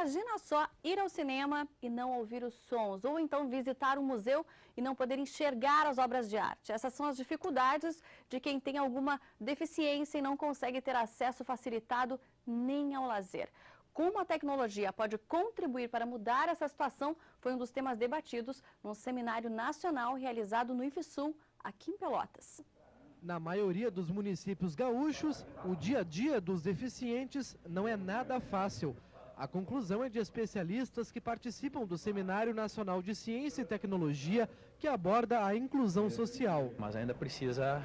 Imagina só ir ao cinema e não ouvir os sons, ou então visitar um museu e não poder enxergar as obras de arte. Essas são as dificuldades de quem tem alguma deficiência e não consegue ter acesso facilitado nem ao lazer. Como a tecnologia pode contribuir para mudar essa situação foi um dos temas debatidos num seminário nacional realizado no IFSUL, aqui em Pelotas. Na maioria dos municípios gaúchos, o dia a dia dos deficientes não é nada fácil. A conclusão é de especialistas que participam do Seminário Nacional de Ciência e Tecnologia, que aborda a inclusão social. Mas ainda precisa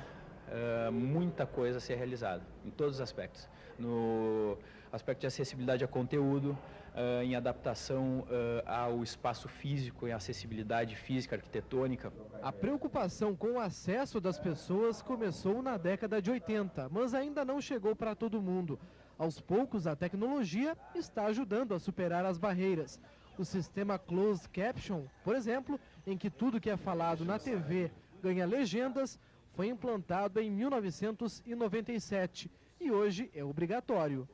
uh, muita coisa ser realizada, em todos os aspectos. No aspecto de acessibilidade a conteúdo, uh, em adaptação uh, ao espaço físico, em acessibilidade física, arquitetônica. A preocupação com o acesso das pessoas começou na década de 80, mas ainda não chegou para todo mundo. Aos poucos, a tecnologia está ajudando a superar as barreiras. O sistema Closed Caption, por exemplo, em que tudo que é falado na TV ganha legendas, foi implantado em 1997 e hoje é obrigatório.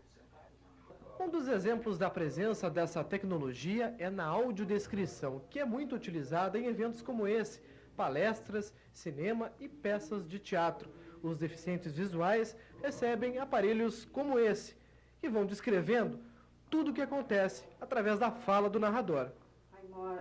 Um dos exemplos da presença dessa tecnologia é na audiodescrição, que é muito utilizada em eventos como esse, palestras, cinema e peças de teatro. Os deficientes visuais recebem aparelhos como esse, que vão descrevendo tudo o que acontece através da fala do narrador.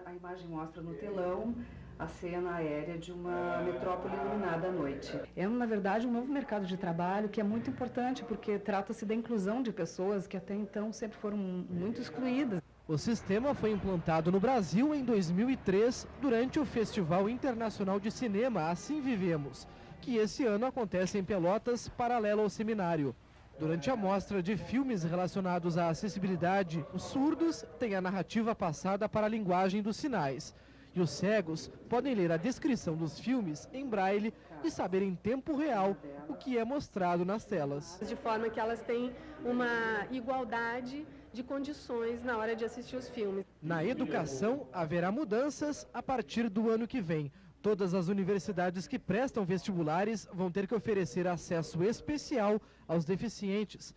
A imagem mostra no telão a cena aérea de uma metrópole iluminada à noite. É, na verdade, um novo mercado de trabalho que é muito importante, porque trata-se da inclusão de pessoas que até então sempre foram muito excluídas. O sistema foi implantado no Brasil em 2003, durante o Festival Internacional de Cinema Assim Vivemos, que esse ano acontece em Pelotas, paralelo ao seminário. Durante a mostra de filmes relacionados à acessibilidade, os surdos têm a narrativa passada para a linguagem dos sinais. E os cegos podem ler a descrição dos filmes em braille e saber em tempo real o que é mostrado nas telas. De forma que elas têm uma igualdade de condições na hora de assistir os filmes. Na educação, haverá mudanças a partir do ano que vem. Todas as universidades que prestam vestibulares vão ter que oferecer acesso especial aos deficientes.